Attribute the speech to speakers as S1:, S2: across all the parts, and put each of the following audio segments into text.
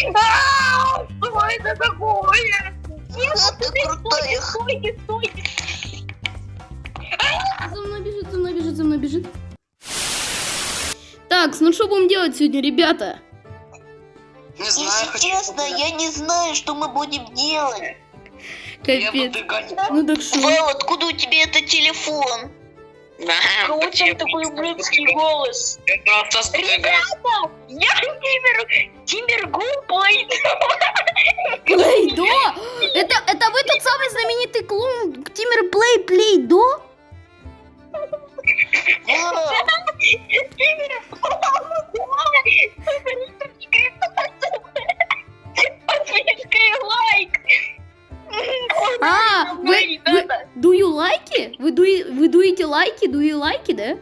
S1: Что это такое?
S2: Это крутая.
S1: Стойте, стойте.
S3: За мной бежит, за мной бежит, за мной бежит. Так, ну что будем делать сегодня, ребята?
S4: Не знаю,
S2: Если честно, я не знаю, что мы будем делать.
S3: Капец. Ну так что?
S2: Вау, откуда у тебя этот телефон?
S4: Да,
S1: Кого там такой ублюдский голос?
S4: Я просто.
S1: Ребята, я Тимер, Тимер Гумплей.
S3: Плейдо? Это, это вы тот самый знаменитый клоун Тимер Плей Плейдо? Вы, дуи, вы дуете лайки? Like it, да?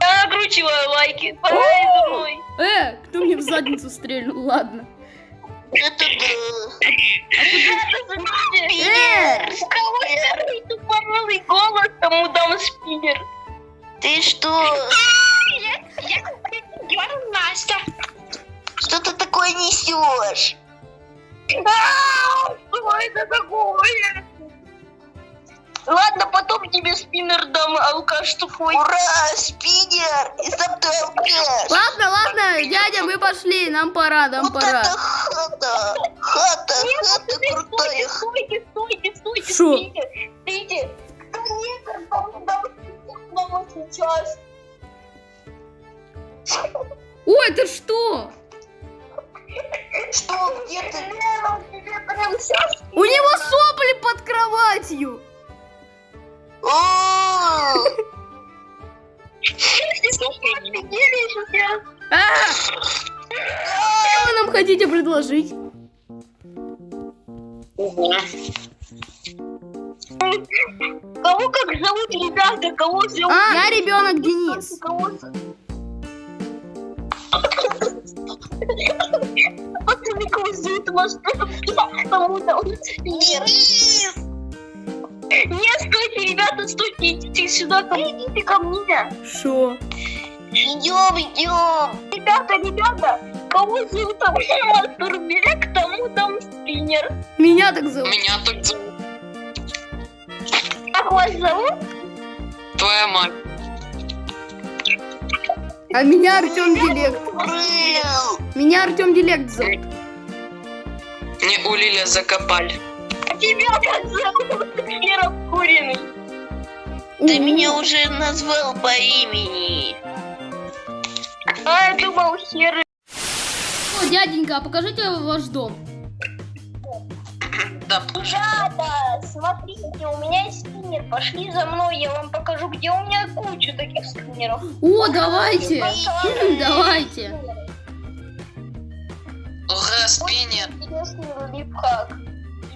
S1: я накручиваю лайки. Погнали за мной.
S3: Э, кто мне в задницу стрельнул? Ладно.
S2: это да.
S3: Э,
S1: у кого самый тупорылый голос, тому дам спиннер.
S2: Ты что?
S1: Я, я Настя.
S2: Что ты такое несешь?
S1: Что это такое? Ладно, потом тебе спиннер дам, алкаш тупой.
S2: Ура, спиннер! И сам ты алкаш.
S3: ладно, ладно, дядя, мы пошли, нам пора, нам
S2: Вот
S3: пора.
S2: это хата! Хата, хата крутая.
S1: Стойте, стойте, стойте,
S3: Шо?
S1: стойте, стойте. Конечно, там дам спиннер сейчас.
S3: Ой, это что?
S2: Что, где ты?
S3: У него сопли под кроватью. Что вы нам хотите предложить?
S1: Кого как зовут, ребята? Кого зовут?
S3: А, я ребенок Денис.
S1: Пацаны, кого зовут? Может, кому-то он
S2: Денис!
S1: Нет, стойте, ребята, стойте, идите сюда, ко мне, идите ко мне.
S3: Шо?
S2: Идем, идем!
S1: Ребята, ребята, кого зовут Мастурбек, тому дам спиннер.
S3: Меня так зовут.
S4: Меня так зовут.
S1: Как вас зовут?
S4: Твоя мать.
S3: А меня Артем Дилект. Меня Артем Дилект зовут.
S4: Не у Лиля закопали.
S1: А тебя как зовут? Херов куриный.
S2: Ты меня уже назвал по имени.
S1: А я думал, херы.
S3: О, дяденька, а покажите ваш дом.
S4: Да,
S1: Ребята, смотрите, у меня есть спиннер. Пошли за мной, я вам покажу, где у меня куча таких спиннеров.
S3: О, давайте. Давайте.
S4: ура, спиннер.
S1: Интересный лайфхак.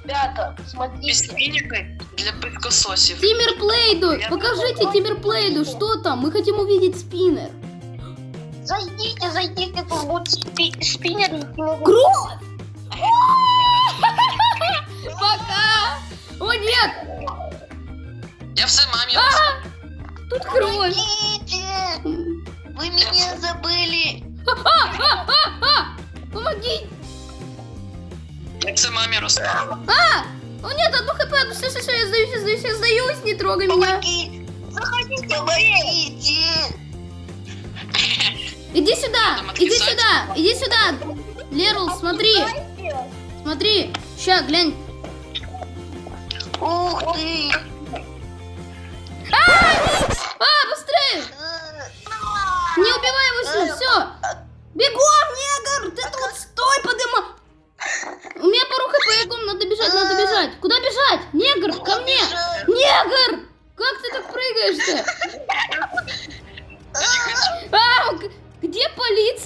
S1: Ребята,
S4: Без
S1: смотрите.
S4: спинника для пылькососев.
S3: Тимер Плейду, покажите Тимер Плейду, что там? Мы хотим увидеть спиннер.
S1: Зайдите, зайдите, тут будет спи- спиннер.
S3: Кровь! Пока! О нет,
S4: Я все маме.
S3: тут кровь.
S2: Помогите! Вы меня забыли.
S3: Помоги.
S4: Я все маме рассказал.
S3: А! О нет, одну хп, одну, все, все, все, я сдаюсь, я сдаюсь, я сдаюсь, не трогай меня.
S2: Помоги!
S1: Заходите,
S2: Помогите!
S3: Иди сюда,
S4: Там
S3: иди
S4: отвисать.
S3: сюда, иди сюда. Лерл, смотри, смотри, ща, глянь.
S2: Ух ты!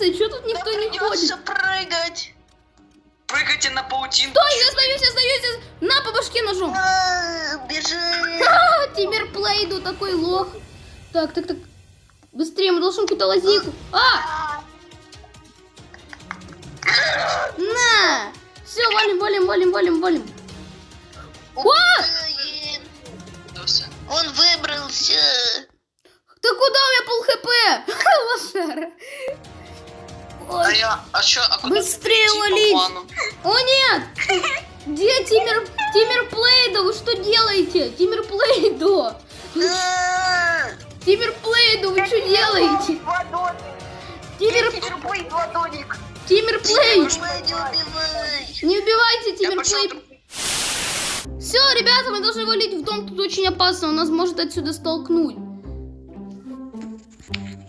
S3: Полиция? Что тут никто не
S2: Придется
S3: ходит?
S2: прыгать.
S4: Прыгайте на паутинку.
S3: Стой, я сдаюсь, я сдаюсь. я- На, по башке ножом.
S2: А, Бежи!
S3: А, Тимир Плейду, такой лох. Так, так, так. Быстрее, мы должны какую-то лазейку. А! На! Все, валим, валим, валим, валим, валим.
S4: Да всё.
S2: Он выбрался.
S3: Ты куда у меня пол хп? Лошара.
S4: А
S3: Ой.
S4: я, а чё, а куда
S3: Быстрее
S4: плану?
S3: О нет! Где Тимир, Тимир Плейдо? Вы что делаете? Тимир Плейдо! Тимир Плейдо, вы что делаете? Тимир,
S1: ладоник.
S3: Тимир Плей!
S2: Не убивай.
S3: Не убивайте Тимир Плей! Все, ребята, мы должны валить в дом, тут очень опасно, он нас может отсюда столкнуть.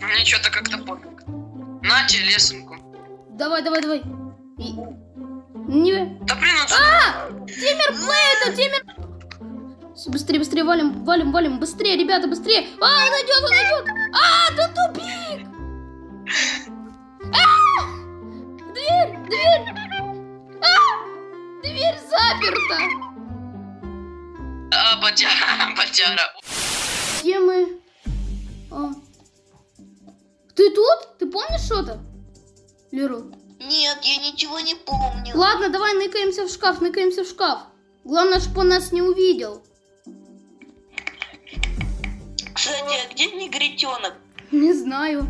S4: Мне что-то как-то пофиг. Нате лесенку.
S3: Давай, давай, давай. И- Не...
S4: Да блин, он.
S3: А! Тимир Плейдо, Тимир... Всё, Быстрее, быстрее, валим, валим, валим, быстрее, ребята, быстрее. А, он идет, он идет. А, тут тупик. А! Дверь, дверь. А! Дверь заперта.
S4: А, батяра, батяра.
S3: Где мы? А. Ты тут? Ты помнишь что-то? Леру.
S2: Нет, я ничего не помню.
S3: Ладно, давай ныкаемся в шкаф, ныкаемся в шкаф. Главное, чтобы он нас не увидел.
S2: Кстати, а где негритенок?
S3: Не знаю.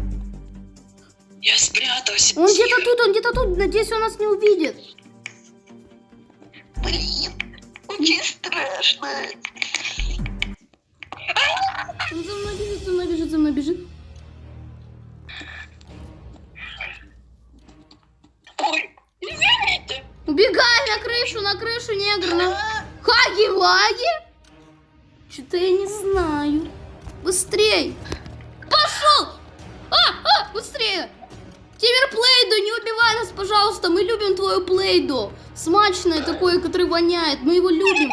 S4: Я спрятался.
S3: Он где-то тут, он где-то тут. Надеюсь, он нас не увидит.
S2: Блин, очень страшно.
S3: Он за мной бежит, за мной бежит, за мной бежит. Убегай на крышу, на крышу, негр. На... Хаги-ваги? Что-то я не знаю. Быстрей. Пошел. А, а, быстрее. Тимир Плейдо, не убивай нас, пожалуйста. Мы любим твою Плейдо. Смачное такое, которое воняет. Мы его любим.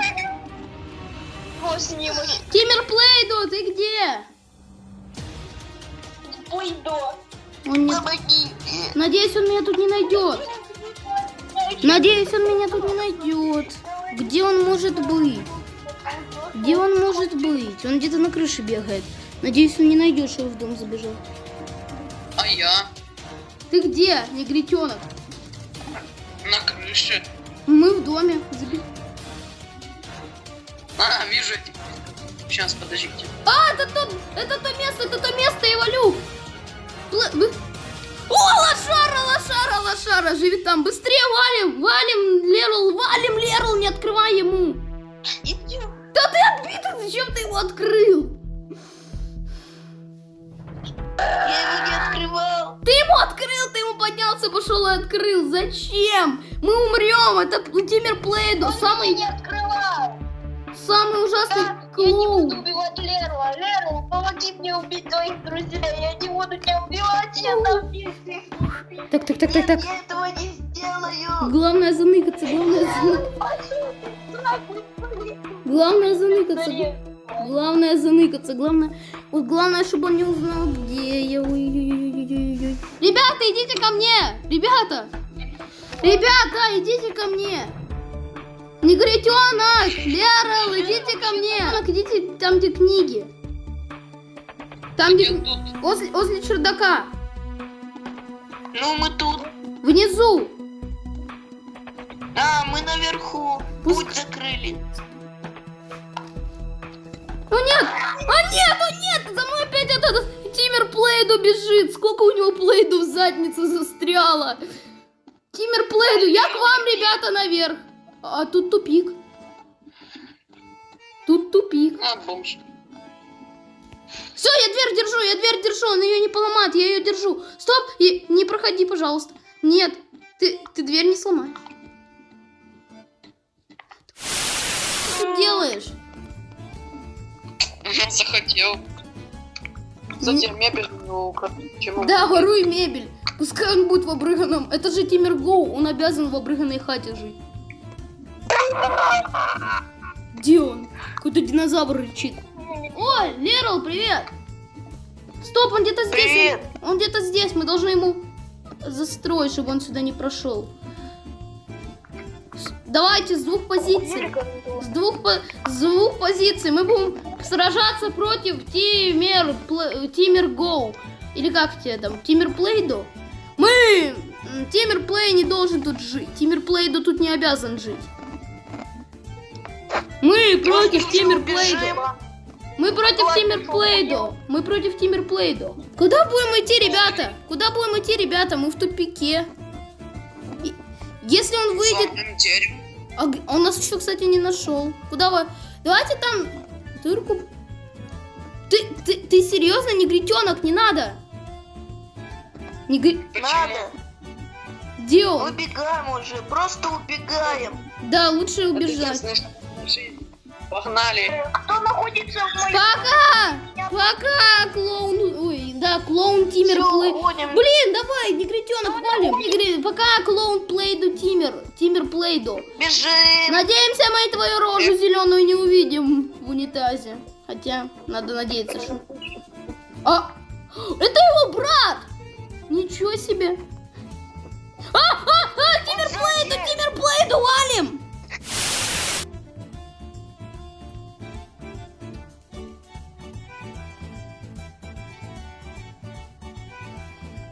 S3: Тимир Плейдо, ты где?
S1: Пойду.
S3: Он не...
S2: Помогите.
S3: Надеюсь, он меня тут не найдет. Надеюсь, он меня тут не найдет. Где он может быть? Где он может быть? Он где-то на крыше бегает. Надеюсь, он не найдет, что я в дом забежал.
S4: А я
S3: Ты где, негритенок?
S4: на крыше.
S3: Мы в доме. Заби-
S4: А, вижу. Сейчас, подождите.
S3: А, это то, это то место, это то место, я валю. Пла- О, лошара, лошара, лошара, живет там. Быстрее валим, валим, Лерл, валим, Лерл, не открывай ему. Да ты отбитый, зачем ты его открыл?
S2: Я его не открывал.
S3: Ты ему открыл, ты ему поднялся, пошел и открыл. Зачем? Мы умрем. Это Тимир Плейдо,
S1: Он
S3: самый,
S1: не открывал.
S3: самый ужасный
S1: Да, я не буду
S3: клоун.
S1: убивать Леру. а Леру, помоги мне убить твоих друзей. Я не тебя убивать. Я там есть.
S3: Так, так, так, так, так.
S2: Я этого не сделаю.
S3: Главное заныкаться, главное заныкаться. Главное заныкаться. Главное заныкаться, главное... Вот главное, чтобы он не узнал, где я. Ребята, идите ко мне! Ребята! Ребята, идите ко мне! Негритенок! Лерл, идите ко мне! Идите там, где книги. Там,
S4: Я
S3: где...
S4: тут.
S3: Возле, возле чердака.
S2: Ну, мы тут.
S3: Внизу.
S2: А, мы наверху.
S3: Пуск-
S2: Путь закрыли.
S3: О нет! О нет! О нет! За мной опять этот Тимир Плейду бежит! Сколько у него Плейду в заднице застряло! Тимир Плейду, я к вам, ребята, наверх! А тут тупик. Тут тупик.
S4: А, бомж.
S3: Все, я дверь держу, я он ее не поломает, я ее держу. Стоп, и- не проходи, пожалуйста. Нет, ты, ты дверь не сломай. Что ты делаешь?
S4: Захотел. Затем мебель у него украду.
S3: Да, воруй мебель. Пускай он будет в обрыганном. Это же Тимир Гоу, он обязан в обрыганной хате жить. Где он? Какой-то динозавр рычит. Ой, Лерл, привет! Стоп, он где-то здесь.
S2: Привет.
S3: Он где-то здесь. Мы должны ему застроить, чтобы он сюда не прошел. Давайте с двух позиций. С двух, по- с двух позиций мы будем сражаться против Тимир, Пл- Тимир Гоу. Или как тебе там? Тимир Плейдо? Мы... м, Тимир Плей не должен тут жить. Тимир Плейдо тут не обязан жить. Мы против Тимир Плейдо. Мы против
S1: Ладно,
S3: Тиммер
S1: что
S3: Плейдо. Мы против Тиммер Плейдо. Куда будем идти, ребята? Куда будем идти, ребята? Мы в тупике. И- Если он выйдет... А он нас еще, кстати, не нашел. Куда вы? Давайте там дырку. Ты, ты, ты серьезно, негритенок, не надо. Негри...
S2: Надо.
S3: Где он?
S2: Убегаем уже, просто убегаем.
S3: Да, лучше убежать.
S4: Погнали.
S1: Находится в моем...
S3: Пока! Пока, клоун. Ой, да, клоун Тиммер
S2: Всё,
S3: Плей.
S2: уходим.
S3: Блин, давай, негритенок, валим. Негри- Пока клоун Плейду Тиммер. Тиммер Плейду.
S2: Бежим.
S3: Надеемся, мы твою рожу зеленую не увидим в унитазе. Хотя, надо надеяться, что... А! Это его брат! Ничего себе! А, а, а, Тиммер Плейду, Тиммер Плейду, валим!